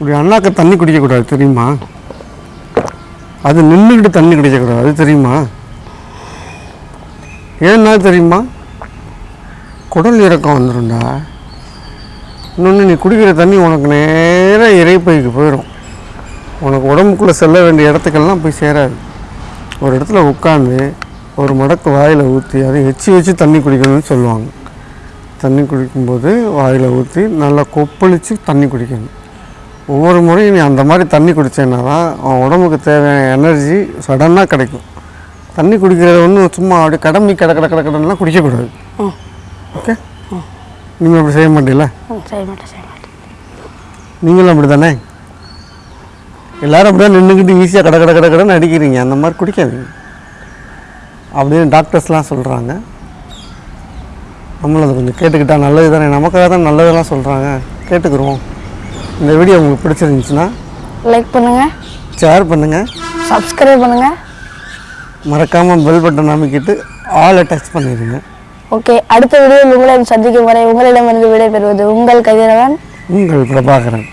இப்படி அண்ணாக்க தண்ணி குடிக்கக்கூடாது தெரியுமா? அது நின்றுக்கிட்டு தண்ணி குடிக்கக்கூடாது அது தெரியுமா? ஏன்னா தெரியுமா? குடல் இறக்கம் வந்துடும்டா இன்னொன்று நீ குடிக்கிற தண்ணி உனக்கு நேராக இறைப்பைக்கு போயிடும் உனக்கு உடம்புக்குள்ளே செல்ல வேண்டிய இடத்துக்கெல்லாம் போய் சேராது. ஒரு இடத்துல உட்காந்து ஒரு மடக்கு வாயில் ஊற்றி அதை எச்சி வச்சு தண்ணி குடிக்கணும்னு சொல்லுவாங்க. தண்ணி குடிக்கும்போது வாயில் ஊற்றி நல்லா கொப்பளித்து தண்ணி குடிக்கணும். ஒவ்வொரு முறையும் நீ அந்த மாதிரி தண்ணி குடித்தேன்னா தான் உன் உடம்புக்கு தேவையான எனர்ஜி சடனாக கிடைக்கும். தண்ணி குடிக்கிறது ஒன்றும் சும்மா அப்படியே கடமை கட கட கட கடன்லாம் குடிக்கக்கூடாது. ஓகே நீங்கள் அப்படி செய்ய மாட்டீங்களா? செய்ய மாட்டேன் செய்ய மாட்டேன். நீங்களும் அப்படி தானே எல்லாரும் அப்படியே நின்றுக்கிட்டு ஈஸியாக கட கட கட கடன்னு அடிக்கிறீங்க. அந்த மாதிரி குடிக்காதீங்க. அப்படின்னு டாக்டர்ஸ்லாம் சொல்கிறாங்க நம்மளும் அதை கொஞ்சம் கேட்டுக்கிட்டா நல்லது தானே நமக்காக தான் நல்லதெல்லாம் சொல்கிறாங்க கேட்டுக்கிறோம் இந்த வீடியோ உங்களுக்கு பிடிச்சிருந்துச்சுன்னா லைக் பண்ணுங்கள் ஷேர் பண்ணுங்கள் சப்ஸ்கிரைப் பண்ணுங்கள் மறக்காமல் பெல் பட்டன் அமைக்கிட்டு ஆளை டச் பண்ணிடுங்க. ஓகே அடுத்த வீடியோவில் உங்களை சந்திக்கும் வரை உங்களிடமிருந்து விடைபெறுவது உங்கள் கதிரவன் உங்கள் பிரபாகரன்.